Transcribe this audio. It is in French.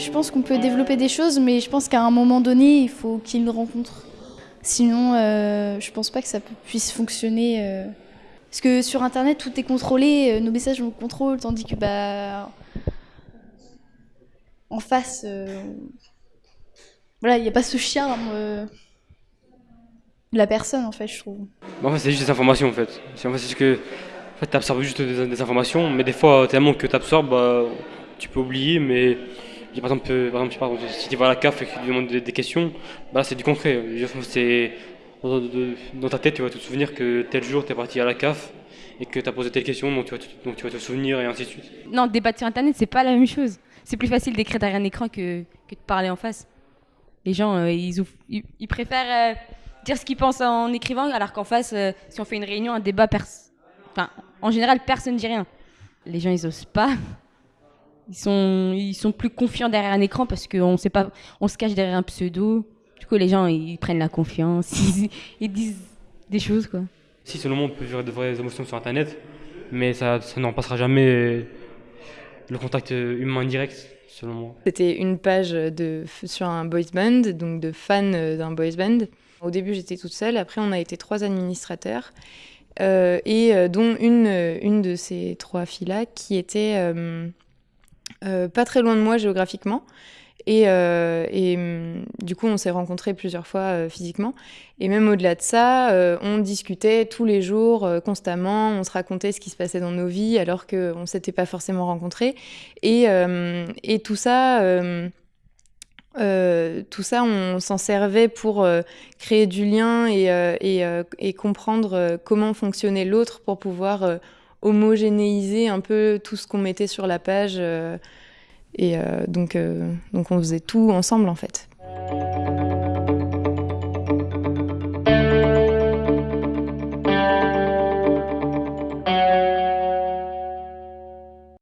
Je pense qu'on peut développer des choses, mais je pense qu'à un moment donné, il faut qu'ils rencontrent. Sinon, euh, je pense pas que ça puisse fonctionner. euh. Parce que sur Internet, tout est contrôlé, euh, nos messages on contrôle, tandis que bah en face, euh, voilà, il n'y a pas ce charme de la personne en fait, je trouve. En fait, c'est juste des informations en fait. C'est que en fait, tu absorbes juste des, des informations, mais des fois, tellement que tu absorbes, bah, tu peux oublier. Mais par exemple, euh, par exemple, sais pas, si tu vas à la CAF et que tu demandes des, questions, bah, c'est du concret. C'est dans, ta tête, tu vas te souvenir que tel jour, tu es parti à la CAF et que tu as posé telle question, donc tu, vas te, souvenir et ainsi de suite. Non, débattre sur Internet, c'est pas la même chose. C'est plus facile d'écrire derrière un écran que, de parler en face. Les gens, euh, ils, préfèrent euh, dire ce qu'ils pensent en écrivant, alors qu'en face, si on fait une réunion, un débat, enfin, en général, personne ne dit rien. Les gens, ils osent pas. Ils sont, ils sont plus confiants derrière un écran parce qu'on sait pas, on se cache derrière un pseudo. Du coup, les gens, ils prennent la confiance, ils, ils disent des choses, quoi. Si, selon moi, on peut vivre de vraies émotions sur Internet, mais ça, ça n'en passera jamais le contact euh, humain direct, selon moi. C'était une page de, sur un boys band, donc de fans euh, d'un boys band. Au début, j'étais toute seule. Après, on a été trois administrateurs. euh, et euh, dont une, une de ces trois filles-là qui était euh, euh, pas très loin de moi géographiquement. Et, euh, et, hum, du coup, on s'est rencontrés plusieurs fois euh, physiquement. Et même au-delà de ça, on discutait tous les jours, constamment. On se racontait ce qui se passait dans nos vies alors qu'on ne s'était pas forcément rencontrés. Et, euh, et tout ça, euh, tout ça, on s'en servait pour créer du lien et, et, comprendre comment fonctionnait l'autre pour pouvoir homogénéiser un peu tout ce qu'on mettait sur la page. euh, et euh, donc, euh, donc on faisait tout ensemble en fait.